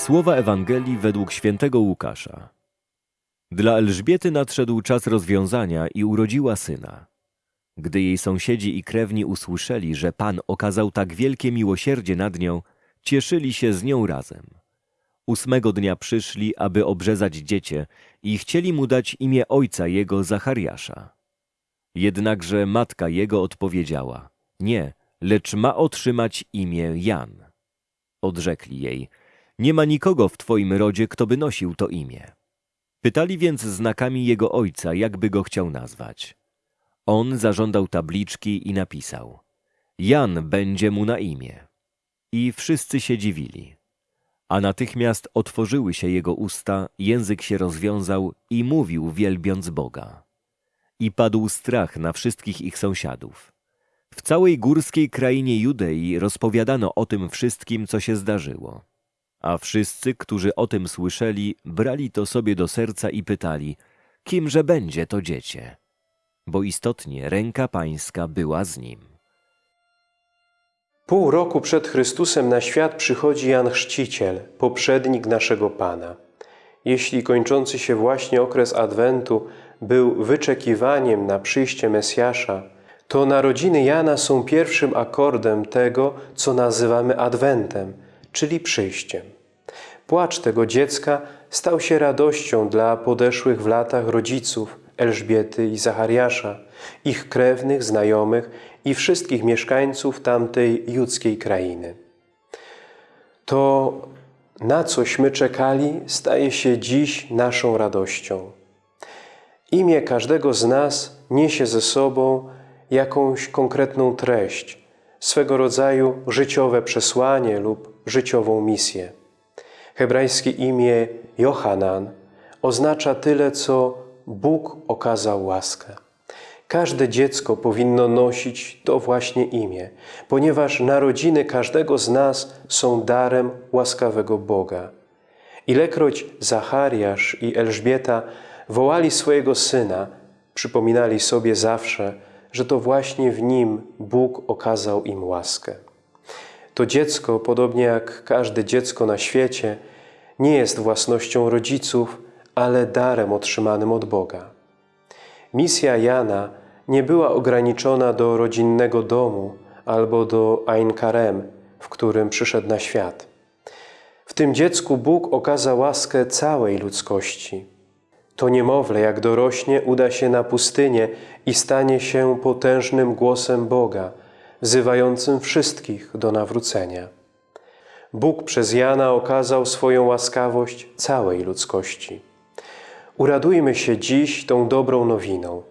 Słowa Ewangelii według świętego Łukasza. Dla Elżbiety nadszedł czas rozwiązania i urodziła syna. Gdy jej sąsiedzi i krewni usłyszeli, że Pan okazał tak wielkie miłosierdzie nad nią, cieszyli się z nią razem. Ósmego dnia przyszli, aby obrzezać dziecię i chcieli mu dać imię ojca jego Zachariasza. Jednakże matka jego odpowiedziała, nie, lecz ma otrzymać imię Jan. Odrzekli jej, nie ma nikogo w twoim rodzie, kto by nosił to imię. Pytali więc znakami jego ojca, jakby go chciał nazwać. On zażądał tabliczki i napisał: Jan będzie mu na imię. I wszyscy się dziwili. A natychmiast otworzyły się jego usta, język się rozwiązał i mówił, wielbiąc Boga. I padł strach na wszystkich ich sąsiadów. W całej górskiej krainie Judei rozpowiadano o tym wszystkim, co się zdarzyło. A wszyscy, którzy o tym słyszeli, brali to sobie do serca i pytali, kimże będzie to dziecię? Bo istotnie ręka pańska była z nim. Pół roku przed Chrystusem na świat przychodzi Jan Chrzciciel, poprzednik naszego Pana. Jeśli kończący się właśnie okres Adwentu był wyczekiwaniem na przyjście Mesjasza, to narodziny Jana są pierwszym akordem tego, co nazywamy Adwentem, czyli przyjściem. Płacz tego dziecka stał się radością dla podeszłych w latach rodziców Elżbiety i Zachariasza, ich krewnych, znajomych i wszystkich mieszkańców tamtej judzkiej krainy. To, na cośmy czekali, staje się dziś naszą radością. Imię każdego z nas niesie ze sobą jakąś konkretną treść, swego rodzaju życiowe przesłanie lub życiową misję. Hebrajskie imię Johanan oznacza tyle, co Bóg okazał łaskę. Każde dziecko powinno nosić to właśnie imię, ponieważ narodziny każdego z nas są darem łaskawego Boga. Ilekroć Zachariasz i Elżbieta wołali swojego syna, przypominali sobie zawsze, że to właśnie w nim Bóg okazał im łaskę. To dziecko, podobnie jak każde dziecko na świecie, nie jest własnością rodziców, ale darem otrzymanym od Boga. Misja Jana nie była ograniczona do rodzinnego domu albo do Ain Karem, w którym przyszedł na świat. W tym dziecku Bóg okazał łaskę całej ludzkości. To niemowlę, jak dorośnie, uda się na pustynię i stanie się potężnym głosem Boga, wzywającym wszystkich do nawrócenia. Bóg przez Jana okazał swoją łaskawość całej ludzkości. Uradujmy się dziś tą dobrą nowiną.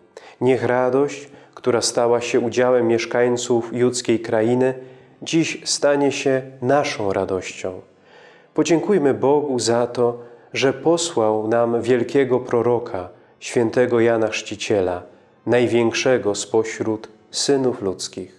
Niech radość, która stała się udziałem mieszkańców judzkiej krainy, dziś stanie się naszą radością. Podziękujmy Bogu za to, że posłał nam wielkiego proroka, świętego Jana Chrzciciela, największego spośród synów ludzkich.